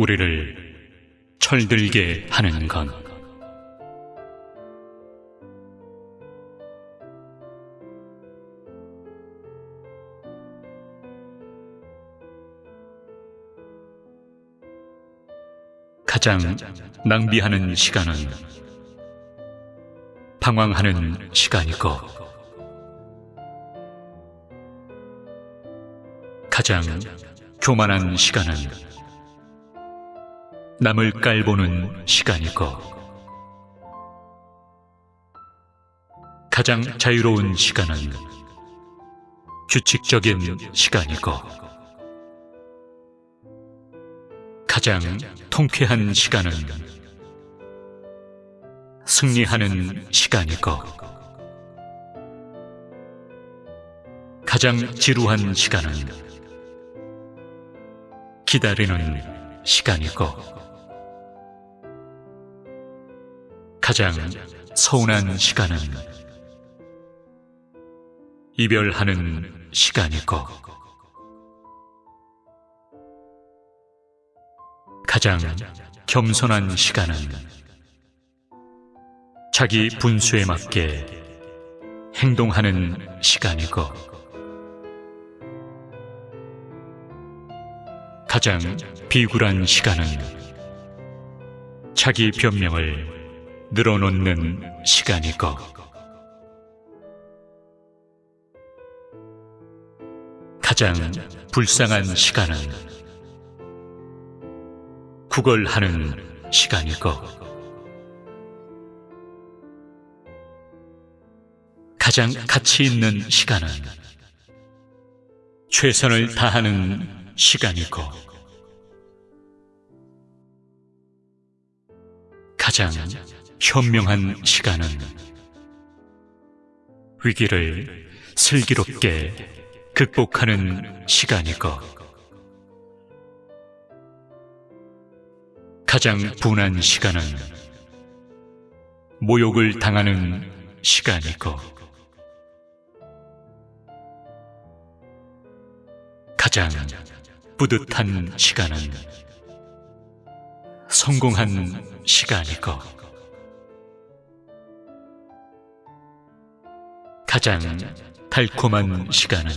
우리를 철들게 하는 건 가장 낭비하는 시간은 방황하는 시간이고 가장 교만한 시간은 남을 깔보는 시간이고. 가장 자유로운 시간은 규칙적인 시간이고. 가장 통쾌한 시간은 승리하는 시간이고. 가장 지루한 시간은 기다리는 시간이고 가장 서운한 시간은 이별하는 시간이고. 가장 겸손한 시간은 자기 분수에 맞게 행동하는 시간이고. 가장 비굴한 시간은 자기 변명을 늘어놓는 시간이고 가장 불쌍한 시간은 구걸하는 시간이고 가장 가치 있는 시간은 최선을 다하는 시간이고 가장 현명한 시간은 위기를 슬기롭게 극복하는 시간이고 가장 분한 시간은 모욕을 당하는 시간이고 가장 뿌듯한 시간은 성공한 시간이고 가장 달콤한 시간은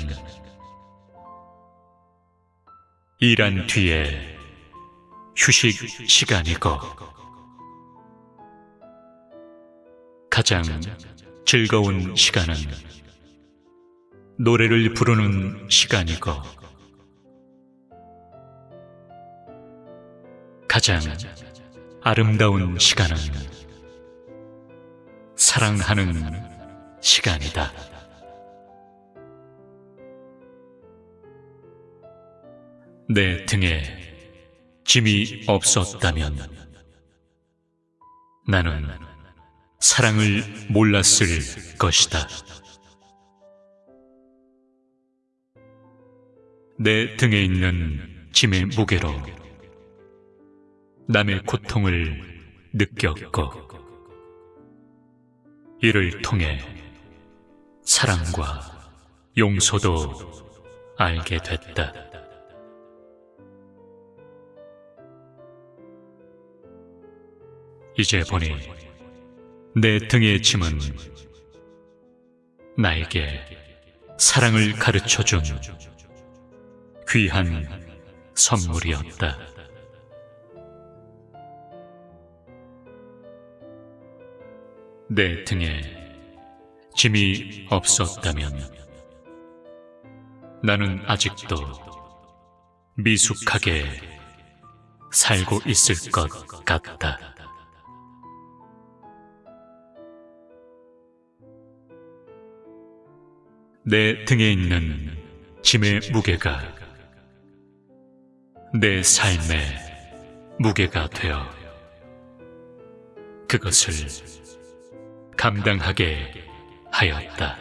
일한 뒤에 휴식 시간이고 가장 즐거운 시간은 노래를 부르는 시간이고 가장 아름다운 시간은 사랑하는 시간이다. 내 등에 짐이 없었다면 나는 사랑을 몰랐을 것이다. 내 등에 있는 짐의 무게로 남의 고통을 느꼈고 이를 통해 사랑과 용서도 알게 됐다. 이제 보니 내 등의 짐은 나에게 사랑을 가르쳐준 귀한 선물이었다. 내 등에 짐이 없었다면 나는 아직도 미숙하게 살고 있을 것 같다. 내 등에 있는 짐의 무게가 내 삶의 무게가 되어 그것을 감당하게 하였다.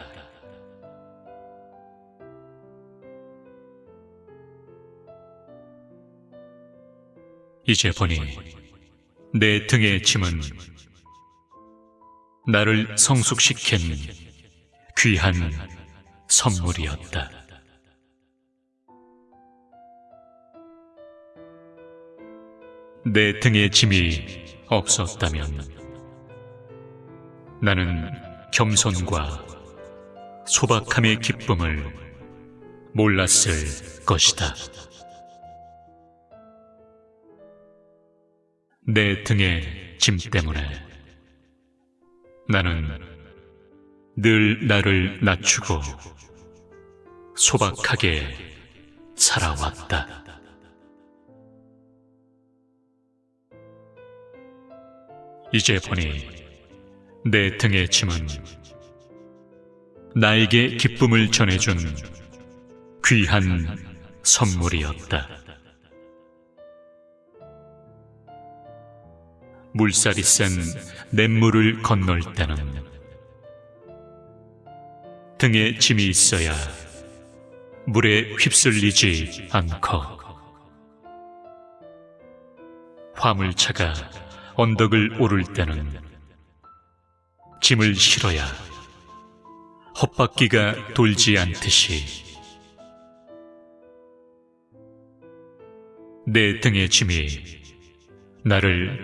이제 보니 내 등의 짐은 나를 성숙시킨 귀한 선물이었다. 내 등에 짐이 없었다면 나는 겸손과 소박함의 기쁨을 몰랐을 것이다. 내 등의 짐 때문에 나는 늘 나를 낮추고 소박하게 살아왔다. 이제 보니 내 등의 짐은 나에게 기쁨을 전해준 귀한 선물이었다. 물살이 센 냇물을 건널 때는 등에 짐이 있어야 물에 휩쓸리지 않고 화물차가 언덕을 오를 때는 짐을 실어야 헛바퀴가 돌지 않듯이 내 등의 짐이 나를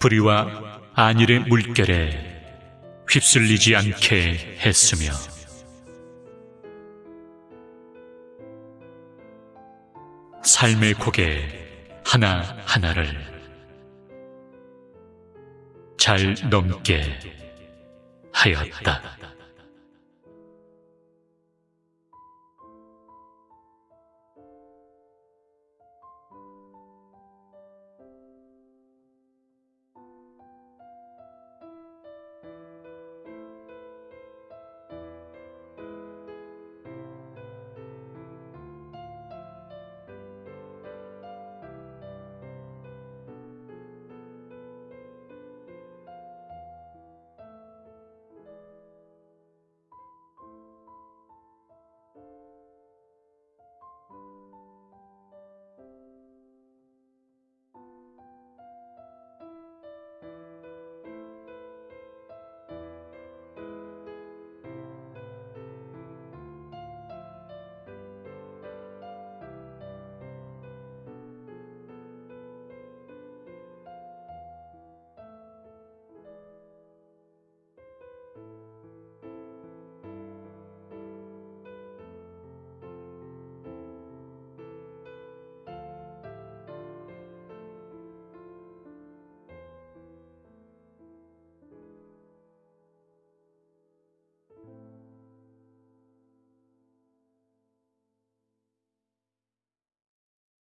불의와 안일의 물결에 휩쓸리지 않게 했으며 삶의 고개 하나하나를 잘 넘게 하였다.